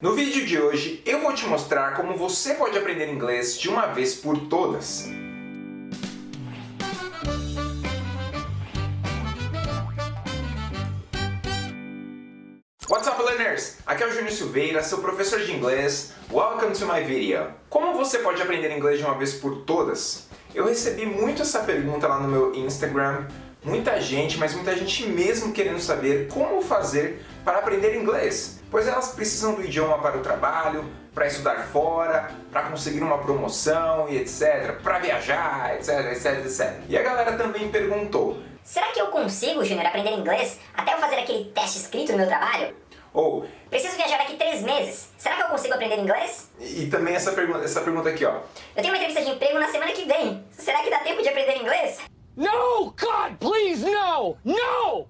No vídeo de hoje, eu vou te mostrar como você pode aprender inglês de uma vez por todas. What's up, learners? Aqui é o Júnior Silveira, seu professor de inglês. Welcome to my video. Como você pode aprender inglês de uma vez por todas? Eu recebi muito essa pergunta lá no meu Instagram, muita gente, mas muita gente mesmo querendo saber como fazer para aprender inglês, pois elas precisam do idioma para o trabalho, para estudar fora, para conseguir uma promoção e etc, para viajar, etc, etc, etc. E a galera também perguntou, Será que eu consigo, Júnior, aprender inglês até eu fazer aquele teste escrito no meu trabalho? ou Preciso viajar daqui três meses. Será que eu consigo aprender inglês? e também essa pergunta, essa pergunta aqui, ó. Eu tenho uma entrevista de emprego na semana que vem. Será que dá tempo de aprender inglês? No! God, please, no! No!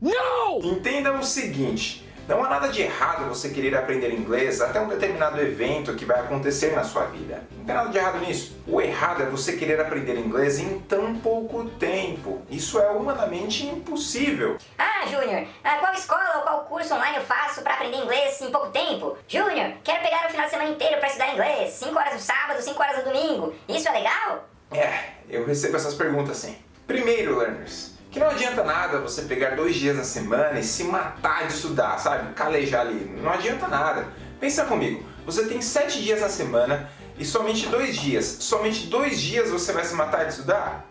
No! Entenda o seguinte, não há nada de errado você querer aprender inglês até um determinado evento que vai acontecer na sua vida. Não tem nada de errado nisso. O errado é você querer aprender inglês em tão pouco tempo. Isso é humanamente impossível. Ah, Júnior, ah, qual escola ou qual curso online eu faço para aprender inglês em pouco tempo? Júnior, quero pegar o final de semana inteiro para estudar inglês. 5 horas no sábado, 5 horas no domingo. Isso é legal? É, eu recebo essas perguntas sim. Primeiro, learners, que não adianta nada você pegar dois dias na semana e se matar de estudar, sabe? Calejar ali. Não adianta nada. Pensa comigo, você tem sete dias na semana e somente dois dias, somente dois dias você vai se matar de estudar?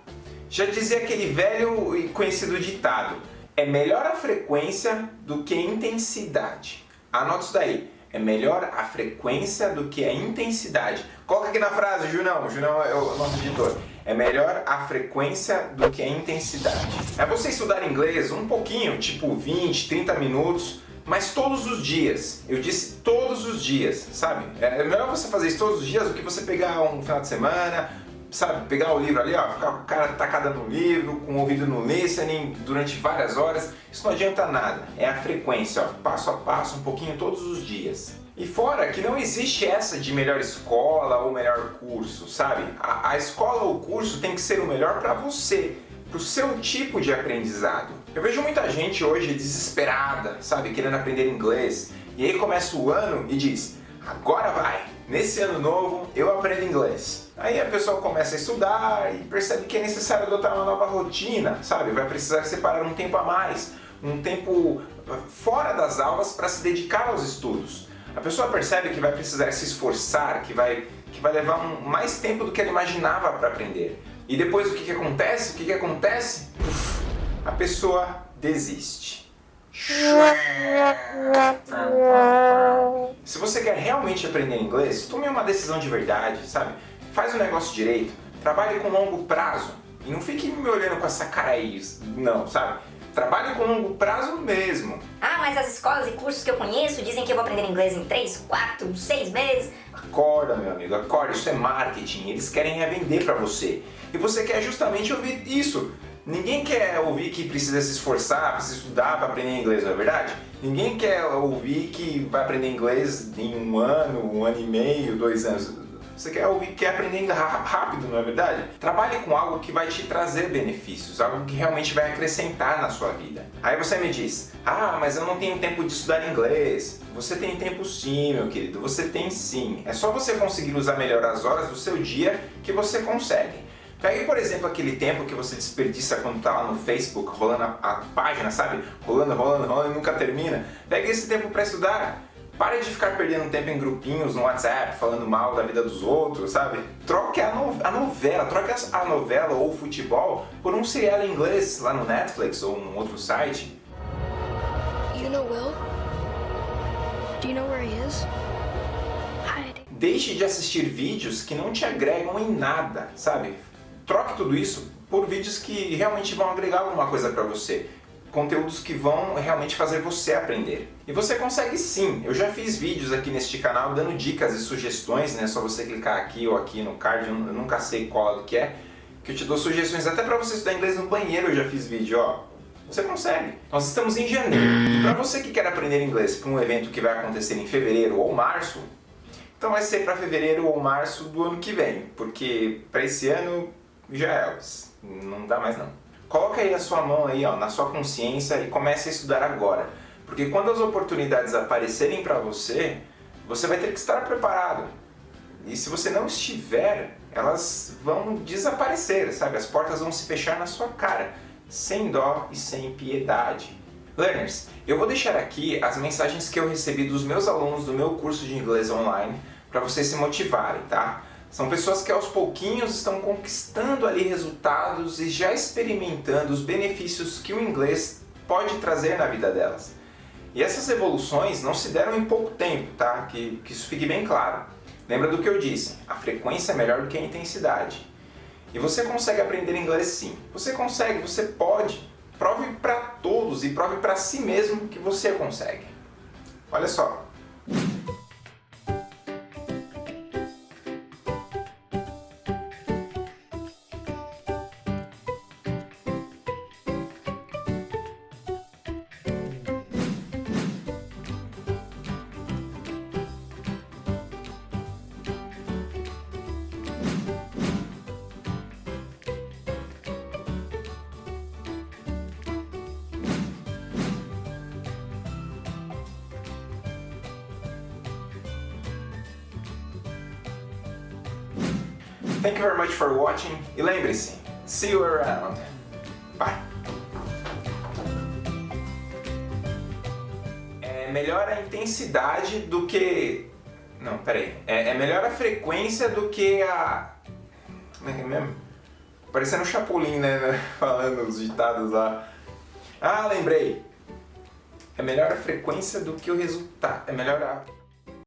Já dizia aquele velho e conhecido ditado, é melhor a frequência do que a intensidade. Anota isso daí. É melhor a frequência do que a intensidade. Coloca aqui na frase, Junão. Junão é o nosso editor. É melhor a frequência do que a intensidade. É você estudar inglês um pouquinho, tipo 20, 30 minutos, mas todos os dias. Eu disse todos os dias, sabe? É melhor você fazer isso todos os dias do que você pegar um final de semana, sabe, pegar o livro ali, ó, ficar com a cara tacada no livro, com o ouvido no listening durante várias horas, isso não adianta nada. É a frequência, ó, passo a passo, um pouquinho todos os dias. E fora que não existe essa de melhor escola ou melhor curso, sabe? A, a escola ou curso tem que ser o melhor para você, para o seu tipo de aprendizado. Eu vejo muita gente hoje desesperada, sabe, querendo aprender inglês, e aí começa o ano e diz, agora vai, nesse ano novo eu aprendo inglês. Aí a pessoa começa a estudar e percebe que é necessário adotar uma nova rotina, sabe? Vai precisar separar um tempo a mais, um tempo fora das aulas para se dedicar aos estudos. A pessoa percebe que vai precisar se esforçar, que vai, que vai levar um, mais tempo do que ela imaginava para aprender. E depois o que, que acontece? O que, que acontece? A pessoa desiste. Se você quer realmente aprender inglês, tome uma decisão de verdade, sabe? Faz o negócio direito, trabalhe com longo prazo e não fique me olhando com essa cara aí, não, sabe? Trabalhe com longo prazo mesmo. Ah, mas as escolas e cursos que eu conheço dizem que eu vou aprender inglês em 3, 4, 6 meses. Acorda, meu amigo, acorda. Isso é marketing. Eles querem é vender para você. E você quer justamente ouvir isso. Ninguém quer ouvir que precisa se esforçar, precisa estudar para aprender inglês, não é verdade? Ninguém quer ouvir que vai aprender inglês em um ano, um ano e meio, dois anos. Você quer ouvir, quer aprender rápido, não é verdade? Trabalhe com algo que vai te trazer benefícios, algo que realmente vai acrescentar na sua vida. Aí você me diz, ah, mas eu não tenho tempo de estudar inglês. Você tem tempo sim, meu querido, você tem sim. É só você conseguir usar melhor as horas do seu dia que você consegue. Pegue, por exemplo, aquele tempo que você desperdiça quando está lá no Facebook, rolando a, a, página, sabe? Rolando, rolando, rolando e nunca termina. Pegue esse tempo para estudar. Pare de ficar perdendo tempo em grupinhos no WhatsApp, falando mal da vida dos outros, sabe? Troque a, no a novela, troque a novela ou o futebol por um serial em inglês lá no Netflix ou um outro site. You know Will? Do you know where he is? Deixe de assistir vídeos que não te agregam em nada, sabe? Troque tudo isso por vídeos que realmente vão agregar alguma coisa para você conteúdos que vão realmente fazer você aprender. E você consegue sim, eu já fiz vídeos aqui neste canal dando dicas e sugestões, né? só você clicar aqui ou aqui no card, eu nunca sei qual que é, que eu te dou sugestões até para você estudar inglês no banheiro eu já fiz vídeo, ó. Você consegue. Nós estamos em janeiro, e para você que quer aprender inglês para um evento que vai acontecer em fevereiro ou março, então vai ser para fevereiro ou março do ano que vem, porque para esse ano já é, não dá mais não. Coloca aí a sua mão aí, ó, na sua consciência e comece a estudar agora. Porque quando as oportunidades aparecerem para você, você vai ter que estar preparado. E se você não estiver, elas vão desaparecer, sabe? As portas vão se fechar na sua cara, sem dó e sem piedade. Learners, eu vou deixar aqui as mensagens que eu recebi dos meus alunos do meu curso de inglês online para vocês se motivarem, tá? São pessoas que aos pouquinhos estão conquistando ali resultados e já experimentando os benefícios que o inglês pode trazer na vida delas. E essas evoluções não se deram em pouco tempo, tá? Que, que isso fique bem claro. Lembra do que eu disse, a frequência é melhor do que a intensidade. E você consegue aprender inglês sim. Você consegue, você pode. Prove para todos e prove para si mesmo que você consegue. Olha só, Thank you very much for watching e lembre-se, see you around. Bye. É melhor a intensidade do que... Não, peraí. É, é melhor a frequência do que a... Como é que é mesmo? Parecendo um Chapolin, né? Falando os ditados lá. Ah, lembrei. É melhor a frequência do que o resultado. É melhor a...